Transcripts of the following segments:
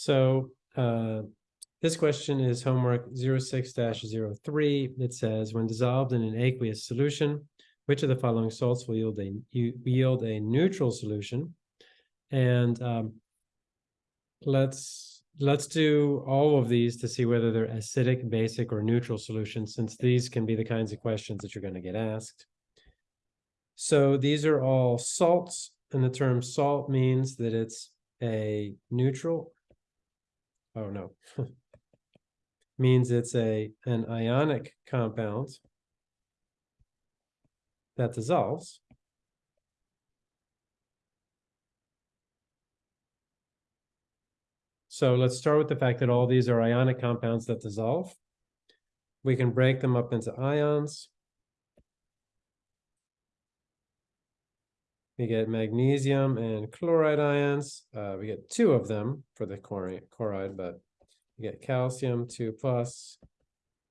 So uh, this question is homework 06-03. It says, when dissolved in an aqueous solution, which of the following salts will yield a yield a neutral solution? And um, let's let's do all of these to see whether they're acidic, basic, or neutral solutions, since these can be the kinds of questions that you're going to get asked. So these are all salts, and the term salt means that it's a neutral. Oh, no. Means it's a, an ionic compound that dissolves. So let's start with the fact that all these are ionic compounds that dissolve. We can break them up into ions. We get magnesium and chloride ions. Uh, we get two of them for the chloride, but we get calcium two plus.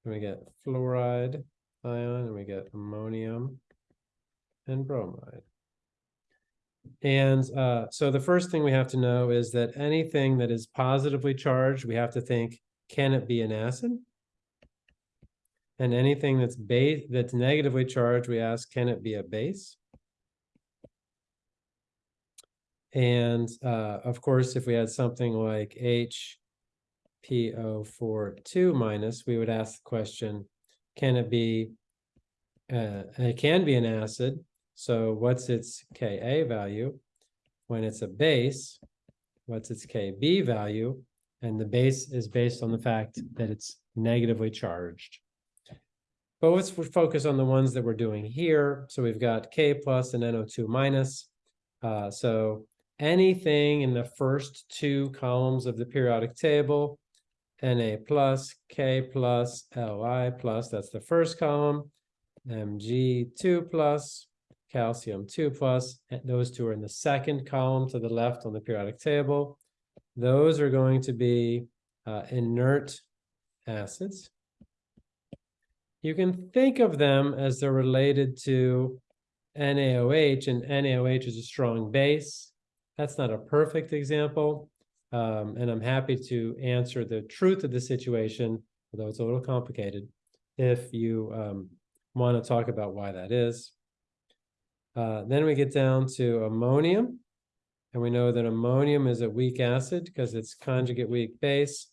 And we get fluoride ion, and we get ammonium and bromide. And uh, so the first thing we have to know is that anything that is positively charged, we have to think, can it be an acid? And anything that's base that's negatively charged, we ask, can it be a base? And uh, of course, if we had something like HPO42 minus, we would ask the question, can it be, uh, it can be an acid. So what's its Ka value? When it's a base, what's its Kb value? And the base is based on the fact that it's negatively charged. But let's focus on the ones that we're doing here. So we've got K plus and NO2 minus. Uh, so anything in the first two columns of the periodic table, Na plus, K plus, Li plus, that's the first column, Mg2 plus, calcium 2 plus, and those two are in the second column to the left on the periodic table. Those are going to be uh, inert acids. You can think of them as they're related to NaOH, and NaOH is a strong base. That's not a perfect example, um, and I'm happy to answer the truth of the situation, although it's a little complicated, if you um, want to talk about why that is. Uh, then we get down to ammonium, and we know that ammonium is a weak acid because its conjugate weak base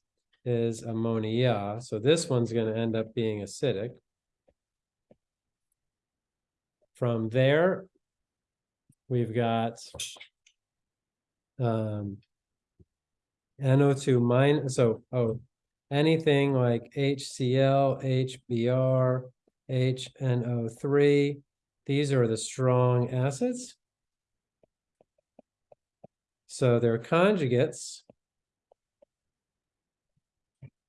is ammonia. So this one's going to end up being acidic. From there, we've got um, NO2 minus, so, oh, anything like HCl, HBr, HNO3, these are the strong acids. So they're conjugates.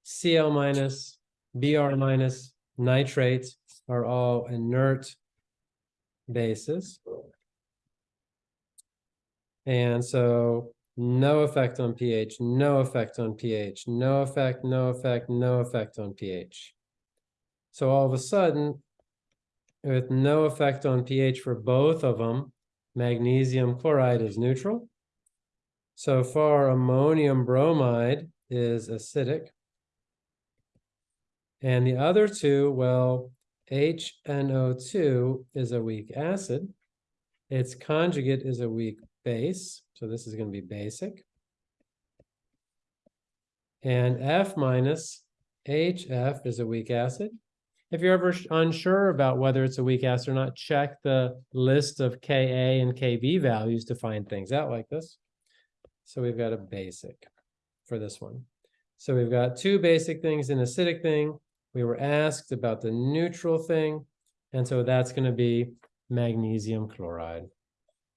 Cl minus, Br minus, nitrate are all inert bases. And so no effect on pH, no effect on pH, no effect, no effect, no effect on pH. So all of a sudden, with no effect on pH for both of them, magnesium chloride is neutral. So far, ammonium bromide is acidic. And the other two, well, HNO2 is a weak acid. Its conjugate is a weak base, so this is going to be basic. And F minus HF is a weak acid. If you're ever unsure about whether it's a weak acid or not, check the list of Ka and Kb values to find things out like this. So we've got a basic for this one. So we've got two basic things, an acidic thing. We were asked about the neutral thing. And so that's going to be magnesium chloride.